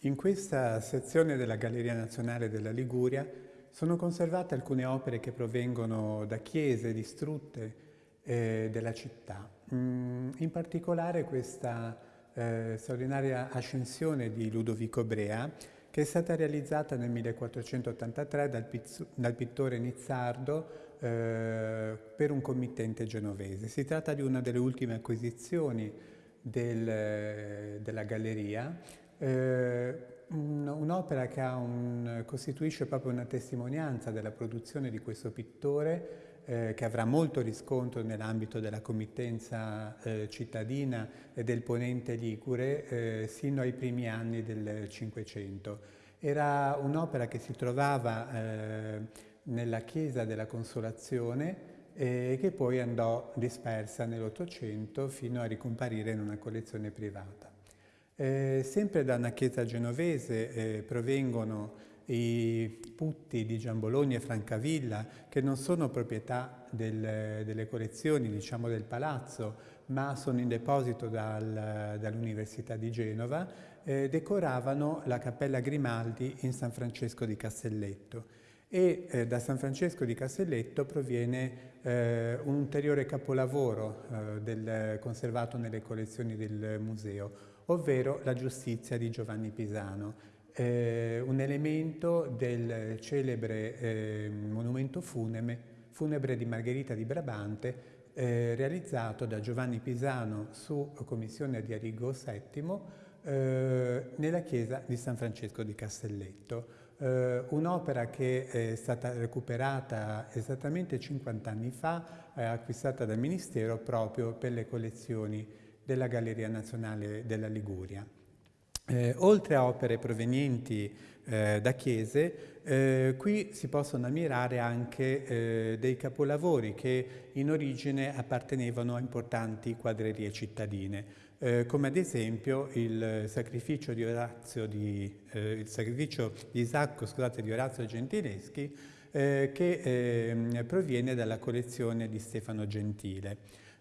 In questa sezione della Galleria Nazionale della Liguria sono conservate alcune opere che provengono da chiese distrutte eh, della città. Mm, in particolare questa eh, straordinaria ascensione di Ludovico Brea che è stata realizzata nel 1483 dal, dal pittore Nizzardo eh, per un committente genovese. Si tratta di una delle ultime acquisizioni del, della galleria eh, Un'opera che un, costituisce proprio una testimonianza della produzione di questo pittore eh, che avrà molto riscontro nell'ambito della committenza eh, cittadina e del ponente Ligure eh, sino ai primi anni del Cinquecento. Era un'opera che si trovava eh, nella chiesa della Consolazione e che poi andò dispersa nell'Ottocento fino a ricomparire in una collezione privata. Eh, sempre da una chiesa genovese eh, provengono i putti di Giambologna e Francavilla che non sono proprietà del, delle collezioni diciamo, del palazzo ma sono in deposito dal, dall'Università di Genova eh, decoravano la Cappella Grimaldi in San Francesco di Castelletto e eh, da San Francesco di Castelletto proviene eh, un ulteriore capolavoro eh, del, conservato nelle collezioni del museo ovvero la giustizia di Giovanni Pisano, eh, un elemento del celebre eh, monumento funebre, funebre di Margherita di Brabante eh, realizzato da Giovanni Pisano su commissione di Arrigo VII nella chiesa di San Francesco di Castelletto. Uh, un'opera che è stata recuperata esattamente 50 anni fa, eh, acquistata dal Ministero proprio per le collezioni della Galleria Nazionale della Liguria. Eh, oltre a opere provenienti eh, da chiese, eh, qui si possono ammirare anche eh, dei capolavori che in origine appartenevano a importanti quadrerie cittadine, eh, come ad esempio il sacrificio di, Orazio di, eh, il sacrificio di Isacco scusate, di Orazio Gentileschi, che ehm, proviene dalla collezione di Stefano Gentile.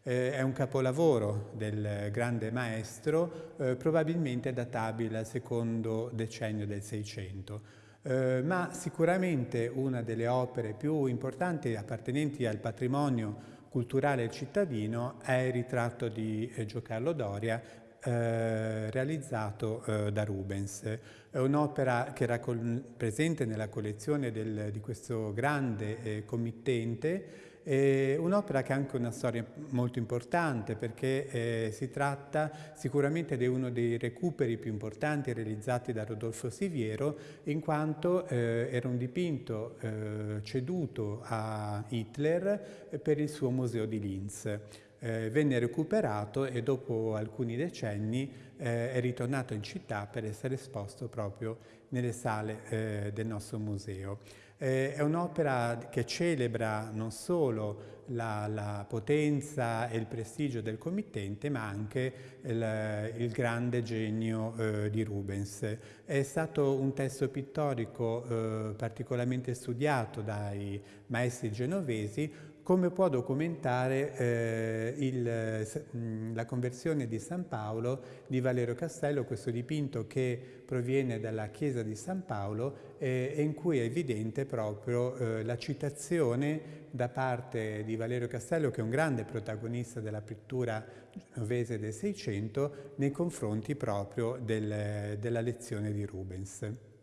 Eh, è un capolavoro del grande maestro, eh, probabilmente databile al secondo decennio del Seicento. Eh, ma sicuramente una delle opere più importanti appartenenti al patrimonio culturale cittadino è il ritratto di eh, Giocarlo Doria eh, realizzato eh, da Rubens. È un'opera che era presente nella collezione del, di questo grande eh, committente un'opera che ha anche una storia molto importante perché eh, si tratta sicuramente di uno dei recuperi più importanti realizzati da Rodolfo Siviero in quanto eh, era un dipinto eh, ceduto a Hitler per il suo museo di Linz. Eh, venne recuperato e dopo alcuni decenni eh, è ritornato in città per essere esposto proprio nelle sale eh, del nostro museo. Eh, è un'opera che celebra non solo la, la, potenza e il prestigio del committente, ma anche il, il grande genio eh, di Rubens. È stato un testo pittorico eh, particolarmente studiato dai maestri genovesi, come può documentare eh, il, la conversione di San Paolo di Valerio Castello, questo dipinto che proviene dalla chiesa di San Paolo eh, e in cui è evidente proprio eh, la citazione da parte di Valerio Castello, che è un grande protagonista della pittura genovese del Seicento, nei confronti proprio del, della lezione di Rubens.